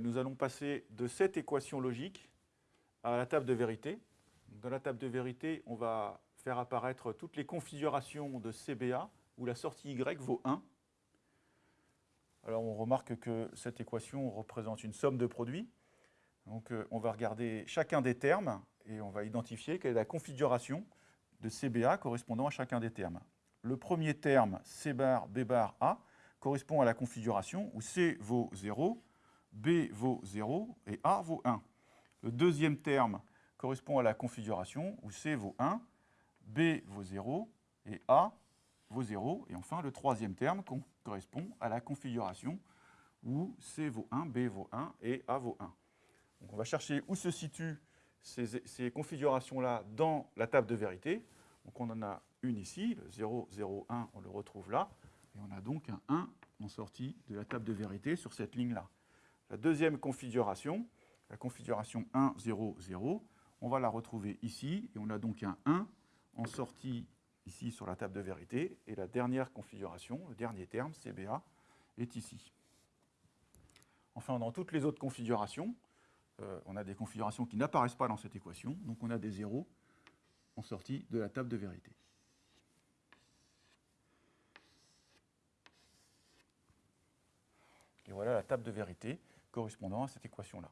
nous allons passer de cette équation logique à la table de vérité. Dans la table de vérité, on va faire apparaître toutes les configurations de CBA où la sortie Y vaut 1. Alors on remarque que cette équation représente une somme de produits. Donc euh, on va regarder chacun des termes et on va identifier quelle est la configuration de CBA correspondant à chacun des termes. Le premier terme, C bar, B bar, A, correspond à la configuration où C vaut 0, B vaut 0 et A vaut 1. Le deuxième terme correspond à la configuration où C vaut 1, B vaut 0 et A vaut 0. Et enfin, le troisième terme correspond à la configuration où C vaut 1, B vaut 1 et A vaut 1. Donc on va chercher où se situent ces, configurations-là dans la table de vérité. Donc on en a une ici, le 0, 0, 1, on le retrouve là. Et on a donc un 1 en sortie de la table de vérité sur cette ligne-là. La deuxième configuration, la configuration 1, 0, 0, on va la retrouver ici, et on a donc un 1 en sortie ici sur la table de vérité, et la dernière configuration, le dernier terme, CBA, est ici. Enfin, dans toutes les autres configurations, euh, on a des configurations qui n'apparaissent pas dans cette équation, donc on a des zéros en sortie de la table de vérité. Et voilà la table de vérité correspondant à cette équation-là.